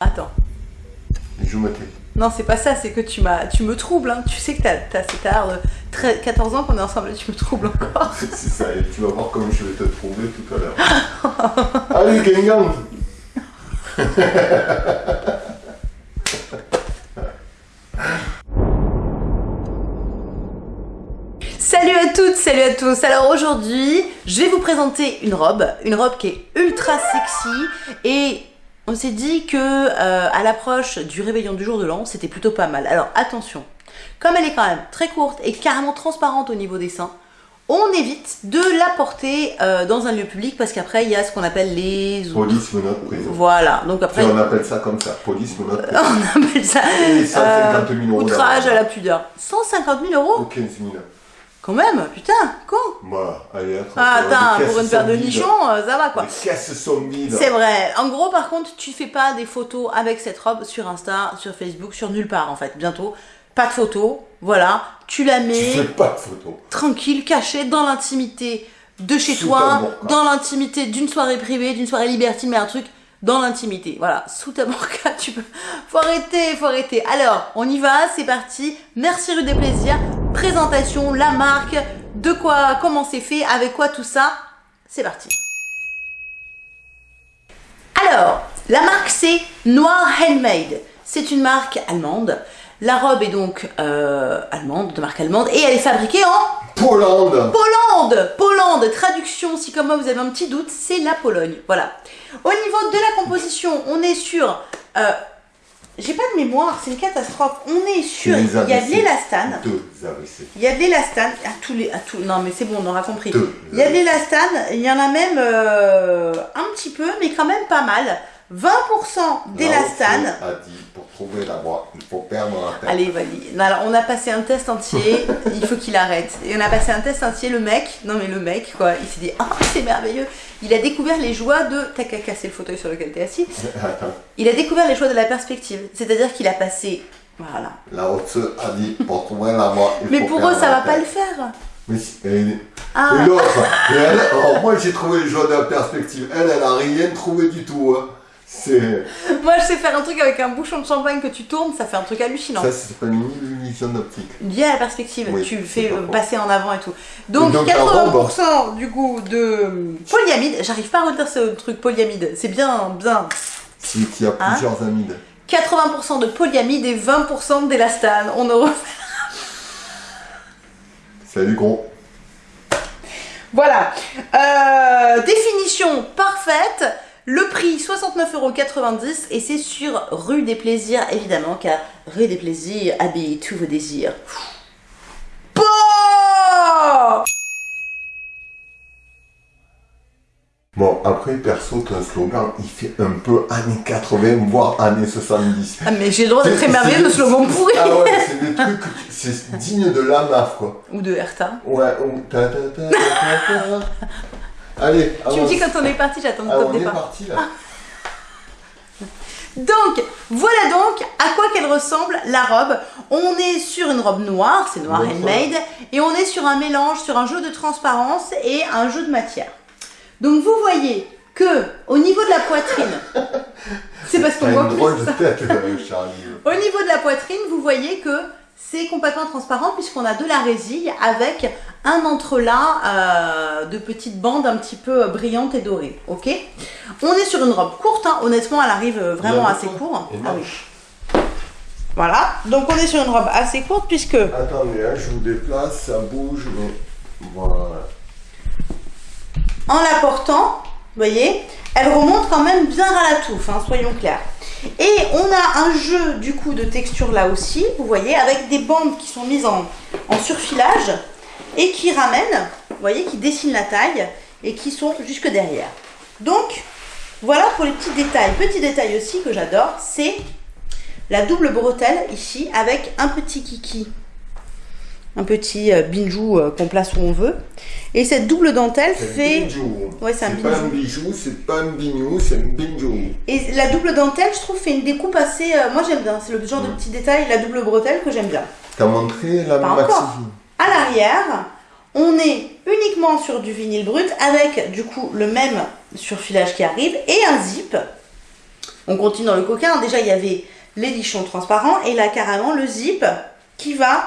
Attends. Je me tais. Non, c'est pas ça, c'est que tu m'as, tu me troubles. Hein. Tu sais que t'as, cet art de 13 14 ans qu'on est ensemble et tu me troubles encore. C'est ça, et tu vas voir comment je vais te troubler tout à l'heure. Allez, Kengan Salut à toutes, salut à tous. Alors aujourd'hui, je vais vous présenter une robe, une robe qui est ultra sexy et on s'est dit que euh, à l'approche du réveillon du jour de l'an, c'était plutôt pas mal. Alors attention, comme elle est quand même très courte et carrément transparente au niveau des seins, on évite de la porter euh, dans un lieu public parce qu'après il y a ce qu'on appelle les Police menottes prison. voilà. Donc après Et on appelle ça comme ça, police menottes prison. on appelle ça Et 150 000 euros outrage à la pudeur. 150 000 euros? Ou 15 000. Quand même, putain, con. Voilà, allez, attends. Ah, attends, pour une paire de nichons, euh, ça va quoi. Les caisses sont vides. C'est vrai. En gros, par contre, tu fais pas des photos avec cette robe sur Insta, sur Facebook, sur nulle part en fait. Bientôt, pas de photos. Voilà, tu la Tu mets fais pas de photos. tranquille, cachée dans l'intimité de chez Sous toi, dans l'intimité d'une soirée privée, d'une soirée libertine, mais un truc dans l'intimité. Voilà, sous ta burqa, tu peux. Faut arrêter, faut arrêter. Alors, on y va, c'est parti. Merci rue des plaisirs. Présentation, la marque, de quoi, comment c'est fait, avec quoi tout ça. C'est parti. Alors, la marque c'est Noir Handmade. C'est une marque allemande. La robe est donc euh, allemande, de marque allemande, et elle est fabriquée en Pologne Pologne Pologne Traduction, si comme moi vous avez un petit doute, c'est la Pologne. Voilà. Au niveau de la composition, on est sur... euh, J'ai pas de mémoire, c'est une catastrophe. On est. C'est Il y a de l'élastane. Il y a de l'élastane. À tous les... À tous... Non mais c'est bon, on aura compris. Deux. Il y a de l'élastane, il y en a même euh, un petit peu, mais quand même pas mal. 20% d'élastane. A dit, pour trouver la voie, il faut perdre la tête. Allez, vas-y. Alors, on a passé un test entier, il faut qu'il arrête. Et on a passé un test entier, le mec, non mais le mec, quoi, il s'est dit, ah, c'est merveilleux. Il a découvert les joies de. T'as qu'à casser le fauteuil sur lequel t'es assis. Il a découvert les joies de la perspective. C'est-à-dire qu'il a passé. Voilà. Lao Tzu a dit, pour trouver la voie, Mais pour eux, ça la va pas le faire. Mais si- et, Ah. et l'autre, elle, alors moi j'ai trouvé les joies de la perspective. Elle, elle a rien trouvé du tout. Hein. C'est Moi, je sais faire un truc avec un bouchon de champagne que tu tournes, ça fait un truc hallucinant. ça, ça s'appelle une illusion d'optique. Lié à la perspective, Oui, tu le c'est fais pas passer en avant et tout. Donc, Et donc, la 80% du coup de polyamide, j'arrive pas à retenir ce truc polyamide, c'est bien, bien. C'est qu'il y a Hein plusieurs amides. 80% de polyamide et 20% d'élastane. On ne refait. Salut gros. Voilà. Euh, définition parfaite. Le prix 69,90€ et c'est sur rue des Plaisirs évidemment car rue des Plaisirs habille tous vos désirs. Bon Bon, après, perso, ton slogan, il fait un peu années 80, voire années 70. Ah mais j'ai le droit d'être émerveillé de slogan pourri Ah ouais, c'est des trucs, c'est digne de la MAF, quoi. Ou de Herta. Ouais, on... Allez, Tu me dis quand on est parti, j'attends le Ah, top on est départ. parti, là. Donc, voilà donc à quoi qu'elle ressemble la robe. On est sur une robe noire, c'est noir handmade, et on est sur un mélange, sur un jeu de transparence et un jeu de matière. Donc vous voyez que au niveau de la poitrine, c'est parce qu'on voit plus ça. tête, euh. Au niveau de la poitrine, vous voyez que c'est complètement transparent puisqu'on a de la résille avec un entrelac euh, de petites bandes un petit peu euh, brillantes et dorées. Ok? On est sur une robe courte, hein. honnêtement, elle arrive euh, vraiment assez quoi. court. Et Ah oui. Voilà, donc on est sur une robe assez courte puisque Attendez, hein, je vous déplace, ça bouge, mais voilà. en la portant, vous voyez, elle remonte quand même bien à la touffe, hein, soyons clairs. Et on a un jeu du coup de texture là aussi, vous voyez, avec des bandes qui sont mises en, en surfilage et qui ramènent, vous voyez, qui dessinent la taille et qui sont jusque derrière. Donc, voilà pour les petits détails. Petit détail aussi que j'adore, c'est la double bretelle ici avec un petit kiki. Un petit euh, binjou euh, qu'on place où on veut. Et cette double dentelle C'est fait... un bijou. Ouais, c'est un pas un bijou. bijou, c'est pas un bignou, c'est un bijou. Et la double dentelle, je trouve, fait une découpe assez. euh, moi, j'aime bien. C'est le genre de petit détail, la double bretelle, que j'aime bien. T'as montré la maxi. À l'arrière, on est uniquement sur du vinyle brut avec du coup le même surfilage qui arrive et un zip On continue dans le coquin. Déjà, il y avait les lichons transparents et là, carrément, le zip qui va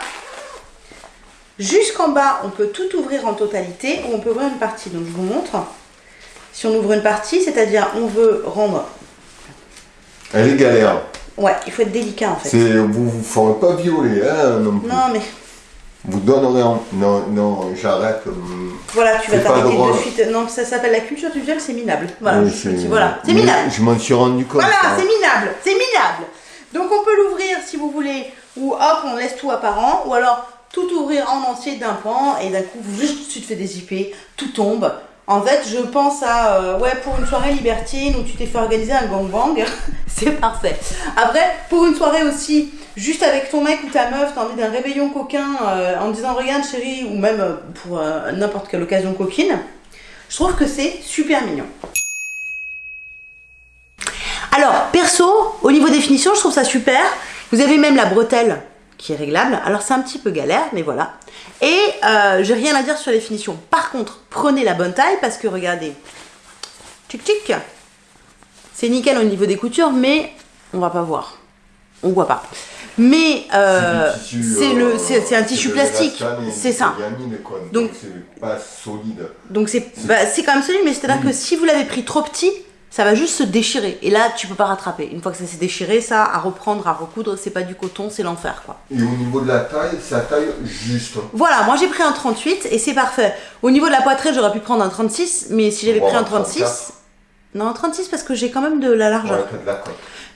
jusqu'en bas. On peut tout ouvrir en totalité ou on peut ouvrir une partie. Donc, je vous montre. Si on ouvre une partie, c'est-à-dire on veut rendre... Elle est galère. Ouais, il faut être délicat en fait. Vous vous ferez pas violer, hein. Non, mais Vous donnerez en... Non, non, j'arrête. hum. voilà, tu vas t'arrêter de suite. Non, ça s'appelle la culture du viol, c'est minable. Voilà, Oui, c'est minable. Je m'en suis rendu compte. Voilà, hein. c'est minable, c'est minable. Donc on peut l'ouvrir si vous voulez, ou hop, on laisse tout apparent, ou alors tout ouvrir en entier d'un pan et d'un coup, juste tu te fais dézipper, tout tombe. En fait, je pense à, euh, ouais, pour une soirée libertine où tu t'es fait organiser un gangbang, c'est parfait. Après, pour une soirée aussi, juste avec ton mec ou ta meuf, t'as envie d'un réveillon coquin euh, en disant regarde chérie, ou même euh, pour n'importe quelle occasion coquine, je trouve que c'est super mignon. Alors, perso, au niveau définition, je trouve ça super. Vous avez même la bretelle qui est réglable. Alors, c'est un petit peu galère, mais voilà. Et euh, j'ai rien à dire sur les finitions. Par contre, prenez la bonne taille parce que regardez. Tic tic. C'est nickel au niveau des coutures, mais on va pas voir. On voit pas. Mais euh, C'est euh, le, c'est un tissu plastique. C'est ça. Donc- c'est pas solide. Donc c'est bah, c'est quand même solide, mais c'est-à-dire que si vous l'avez pris trop petit, ça va juste se déchirer. Et là, tu peux pas rattraper. Une fois que ça s'est déchiré, ça, à reprendre, à recoudre, c'est pas du coton, c'est l'enfer, quoi. Et au niveau de la taille, la taille juste. Voilà, moi j'ai pris un 38 et c'est parfait. Au niveau de la poitrine, j'aurais pu prendre un 36, mais si j'avais pris un un 36... 34. Non, un 36 parce que j'ai quand même de la largeur. Ouais, de la.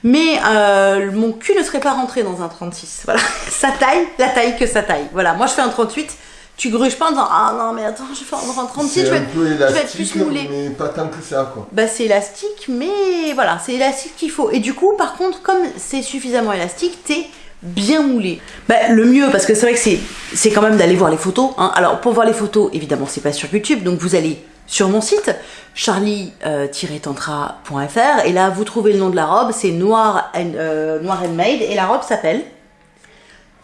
Mais euh, mon cul ne serait pas rentré dans un 36. Voilà, sa taille, la taille que sa taille. Voilà, moi je fais un 38, tu gruges pas en disant Ah non, mais attends, je vais faire un 36, je vais être, peu je vais être élastique, plus moulée. mais pas tant que ça, quoi. Bah c'est élastique, mais voilà, c'est élastique qu'il faut. Et du coup, par contre, comme c'est suffisamment élastique, t'es bien moulé. Bah le mieux, parce que c'est vrai que c'est, c'est quand même d'aller voir les photos. hein. Alors pour voir les photos, évidemment, c'est pas sur YouTube, donc vous allez sur mon site charlie-tantra.fr et là vous trouvez le nom de la robe, c'est Noir, and- euh, Noir Handmade et la robe s'appelle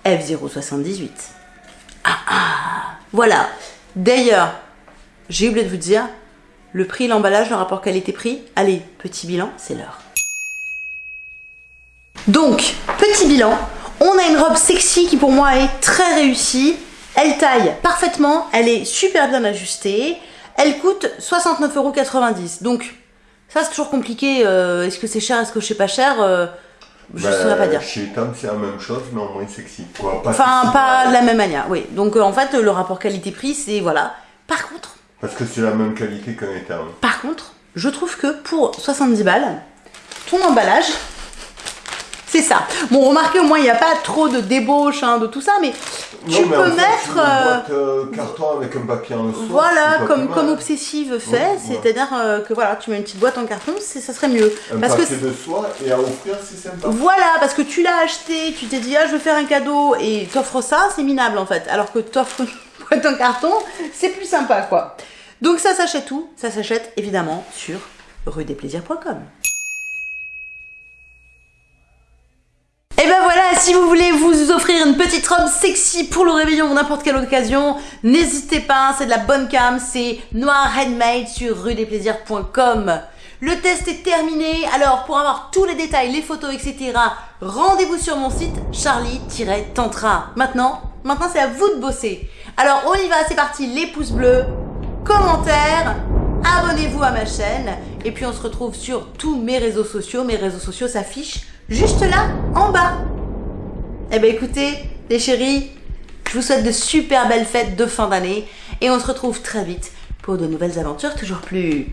F078. Ah ah Voilà. D'ailleurs, j'ai oublié de vous dire, le prix, l'emballage, le rapport qualité-prix, allez, petit bilan, c'est l'heure. Donc, petit bilan, on a une robe sexy qui pour moi est très réussie. Elle taille parfaitement, elle est super bien ajustée. Elle coûte 69,90€. Donc, ça c'est toujours compliqué. euh, est-ce que c'est cher, est-ce que c'est pas cher euh, Je ne Bah, saurais pas dire. Chez Tom, c'est la même chose, mais en moins sexy. Quoi. Pas Enfin, sexy, pas de la même manière, oui. Donc, euh, en fait, le rapport qualité-prix, c'est voilà. Par contre, Parce que c'est la même qualité qu'un étern. Par contre, je trouve que pour 70 balles, ton emballage, c'est ça. Bon, remarquez, au moins, il n'y a pas trop de débauche hein, de tout ça, mais tu Non, mais peux mettre... Une euh, boîte euh, carton avec un papier en dessous. voilà, comme, comme. Obsessive fait, Ouais, c'est-à-dire euh, que voilà, tu mets une petite boîte en carton, ça serait mieux. Un Parce que papier de soie et à offrir, c'est sympa. Voilà, parce que tu l'as acheté, tu t'es dit ah je veux faire un cadeau et t'offres ça, c'est minable en fait. Alors que t'offres une boîte en carton, c'est plus sympa quoi. Donc ça s'achète où? Ça s'achète évidemment sur ruedesplaisirs.com. Et ben voilà, si vous voulez vous offrir une petite robe sexy pour le réveillon ou n'importe quelle occasion, n'hésitez pas, c'est de la bonne cam, c'est Noir Handmade sur ruedesplaisirs.com. Le test est terminé, alors pour avoir tous les détails, les photos, etc., rendez-vous sur mon site charlie-tantra. Maintenant, maintenant c'est à vous de bosser. Alors on y va, c'est parti, les pouces bleus, commentaires, abonnez-vous à ma chaîne, et puis on se retrouve sur tous mes réseaux sociaux. Mes réseaux sociaux s'affichent juste là, en bas. Eh ben écoutez, les chéris, je vous souhaite de super belles fêtes de fin d'année, et on se retrouve très vite pour de nouvelles aventures toujours plus